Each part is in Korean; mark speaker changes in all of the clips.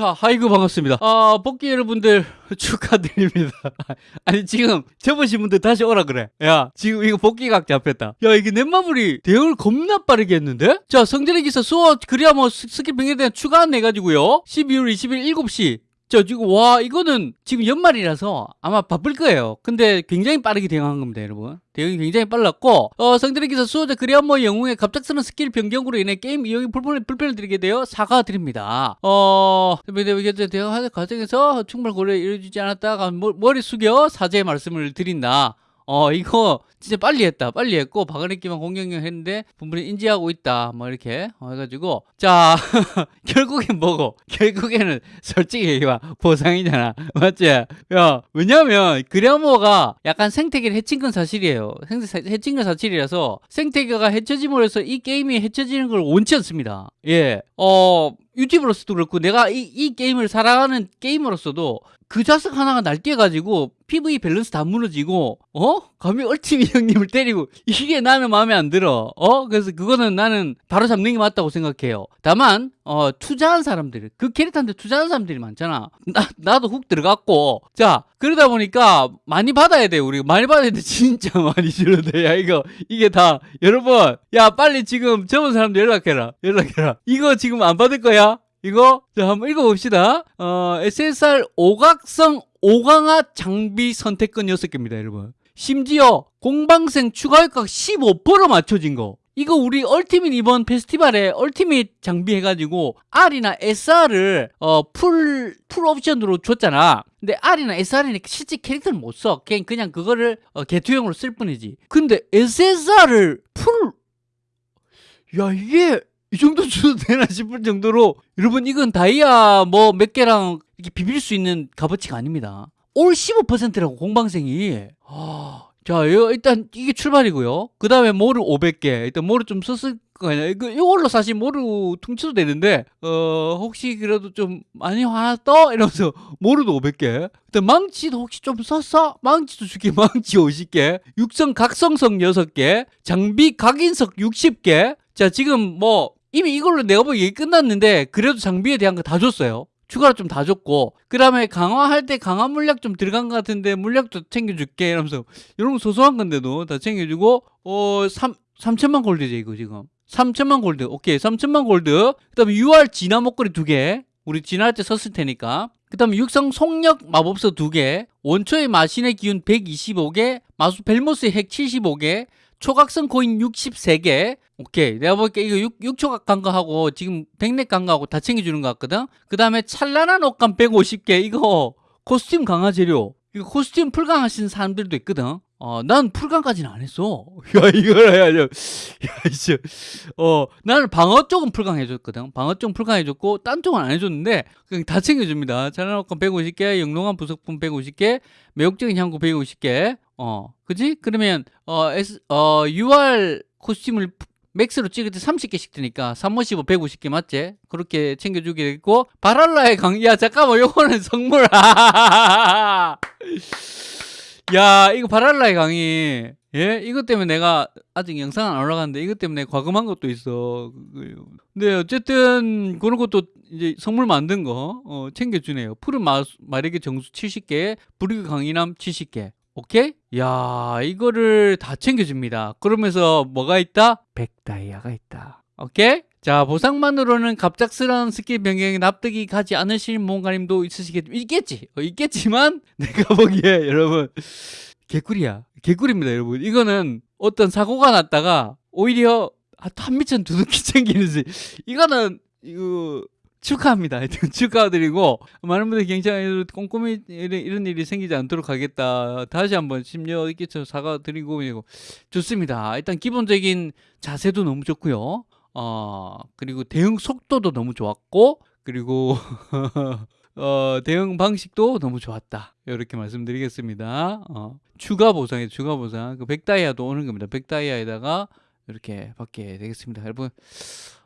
Speaker 1: 자, 하이그 반갑습니다. 아, 복귀 여러분들 축하드립니다. 아니, 지금 접으신 분들 다시 오라 그래. 야, 지금 이거 복귀 각 잡혔다. 야, 이게 넷마블이 대응을 겁나 빠르게 했는데? 자, 성전의 기사 수어 그래야 뭐 스- 스킬 병에 대한 추가 안내 가지고요. 12월 20일 7시. 저 지금 와 이거는 지금 연말이라서 아마 바쁠 거예요. 근데 굉장히 빠르게 대응한 겁니다, 여러분. 대응이 굉장히 빨랐고 어, 성들의 기사 수호자 그리한모 영웅의 갑작스러운 스킬 변경으로 인해 게임 이용이 불편을 불편을 드리게 되어 사과드립니다. 어, 대응하는 과정에서 충분한 고려 이루어지지 않았다가 머- 머리 숙여 사죄의 말씀을 드린다. 어 이거 진짜 빨리 했다. 빨리 했고 박은혜기만 공격력 했는데 분분히 인지하고 있다. 뭐 이렇게 어, 해가지고. 자 결국엔 뭐고? 결국에는 솔직히 얘기해 보상이잖아. 맞지? 야 왜냐면 그래모가 약간 생태계를 해친 건 사실이에요. 생- 해친 건 사실이라서 생태계가 해쳐짐으로 해서 이 게임이 해쳐지는 걸 원치 않습니다. 예어 유튜브로서도 그렇고 내가 이, 이 게임을 살아가는 게임으로서도 그 자석 하나가 날뛰어가지고 PV 밸런스 다 무너지고 어? 감히 얼티미 형님을 때리고 이게 나는 마음에 안 들어. 어? 그래서 그거는 나는 바로 잡는 게 맞다고 생각해요. 다만 어 투자한 사람들 그 캐릭터한테 투자한 사람들이 많잖아. 나, 나도 훅 들어갔고. 자 그러다 보니까 많이 받아야 돼 우리. 많이 받아야 돼. 진짜 많이 줄어돼야 이거 이게 다 여러분. 야 빨리 지금 접은 사람들 연락해라. 연락해라. 이거 지금 안 받을 거야 이거 자 한번 읽어봅시다. 어, SSR 오각성 오강화 장비 선택권 6개입니다, 여러분. 심지어 공방생 추가 효과 15% 맞춰진 거. 이거 우리 얼티밋 이번 페스티벌에 얼티밋 장비 해가지고 R이나 SR을 어, 풀, 풀 옵션으로 줬잖아. 근데 R이나 SR은 실제 캐릭터를 못 써. 그냥, 그냥 그거를 어, 개투용으로 쓸 뿐이지. 근데 SSR을 풀, 야, 이게 이 정도 줘도 되나 싶을 정도로 여러분 이건 다이아 뭐 몇 개랑 이렇게 비빌 수 있는 값어치가 아닙니다. all 15%라고 공방생이. 아, 자, 일단 이게 출발이고요. 그 다음에 모루 500개. 일단 모루 좀 썼을 거 아니야. 이거 이걸로 사실 모루 퉁쳐도 되는데, 어, 혹시 그래도 좀 많이 화났어? 이러면서 모루도 500개. 일단 망치도 혹시 좀 썼어? 망치도 줄게. 망치 50개. 육성 각성석 6개. 장비 각인석 60개. 자, 지금 뭐, 이미 이걸로 내가 보기 얘기 끝났는데, 그래도 장비에 대한 거 다 줬어요. 추가로 좀 다 줬고, 그 다음에 강화할 때 강화 물약 좀 들어간 것 같은데, 물약도 챙겨줄게. 이러면서, 이런 거 소소한 건데도 다 챙겨주고, 어, 3, 3천만 골드죠, 이거 지금. 3천만 골드. 오케이, 3천만 골드. 그 다음에 UR 진화 목걸이 두 개. 우리 진화할 때 썼을 테니까. 그 다음에 육성 속력 마법서 두 개. 원초의 마신의 기운 125개. 마수 벨모스의 핵 75개. 초각성 코인 63개. 오케이. 내가 볼게 이거 6, 6초각 간거하고 지금 백넥 간거하고 다 챙겨주는 것 같거든. 그 다음에 찬란한 옷감 150개. 이거 코스튬 강화 재료. 이거 코스튬 풀강 하시는 사람들도 있거든. 어, 난 풀강까지는 안 했어. 야, 이걸 해야죠. 야, 이제, 어, 나는 방어 쪽은 풀강 해줬거든. 방어 쪽은 풀강 해줬고, 딴 쪽은 안 해줬는데, 그냥 다 챙겨줍니다. 옷감 150개, 영롱한 부속품 150개, 매혹적인 향구 150개. 어, 그지? 그러면, 어, S, 어, UR 코스튬을 맥스로 찍을 때 30개씩 드니까 355 150개 맞지? 그렇게 챙겨주게 됐고 바랄라의 강, 야. 잠깐만 요거는 선물. 야 이거 바랄라의 강의. 예? 이것 때문에 내가 아직 영상 안 올라갔는데 이것 때문에 과금한 것도 있어. 근데 어쨌든 그런 것도 이제 선물 만든 거 어, 챙겨주네요. 푸른 마, 마력의 정수 70개 불의 강인함 70개 오케이? 야 이거를 다 챙겨줍니다 그러면서 뭐가 있다? 백다이아가 있다 오케이? 자 보상만으로는 갑작스러운 스킬 변경에 납득이 가지 않으실 모험가님도 있으시겠 있겠지 어, 있겠지만 내가 보기에 여러분 개꿀이야 개꿀입니다 여러분 이거는 어떤 사고가 났다가 오히려 한 미천 두둑히 챙기는지 이거는 이거 축하합니다. 하여튼 축하드리고 많은 분들이 경찰에 꼼꼼히 이런, 일이 생기지 않도록 하겠다. 다시 한번 심려 있게 사과드리고 좋습니다. 일단 기본적인 자세도 너무 좋고요. 어 그리고 대응 속도도 너무 좋았고 그리고 어, 대응 방식도 너무 좋았다. 이렇게 말씀드리겠습니다. 어, 추가 보상에 추가 보상. 그 백다이아도 오는 겁니다. 백다이아에다가 이렇게 받게 되겠습니다. 여러분,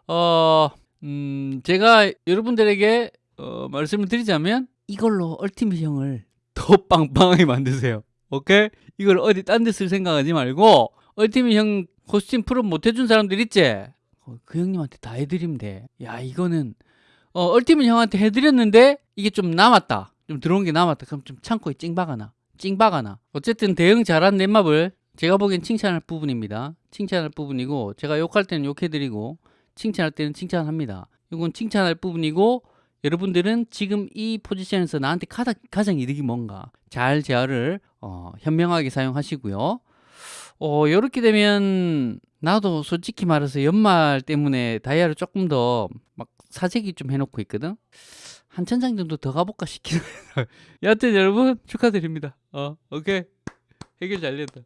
Speaker 1: 어, 음, 제가 여러분들에게 어, 말씀을 드리자면 이걸로 얼티밋형을 더 빵빵하게 만드세요. 오케이? 이걸 어디 딴 데 쓸 생각하지 말고 얼티밋형 코스튬 프로 못 해준 사람들 있지? 어, 그 형님한테 다 해드리면 돼. 야, 이거는 어, 얼티밋 형한테 해드렸는데 이게 좀 남았다. 좀 들어온 게 남았다. 그럼 좀 창고에 찡박아놔. 찡박아놔. 어쨌든 대응 잘한 넷마블 제가 보기엔 칭찬할 부분입니다. 칭찬할 부분이고 제가 욕할 때는 욕해드리고 칭찬할 때는 칭찬합니다. 이건 칭찬할 부분이고 여러분들은 지금 이 포지션에서 나한테 가장, 가장 이득이 뭔가 잘 제어를 어, 현명하게 사용하시고요. 어, 이렇게 되면 나도 솔직히 말해서 연말 때문에 다이아를 조금 더 막 사재기 좀 해놓고 있거든. 한 천장 정도 더 가볼까 싶긴 해요. 여하튼 여러분 축하드립니다. 어, 오케이. 해결 잘 됐다.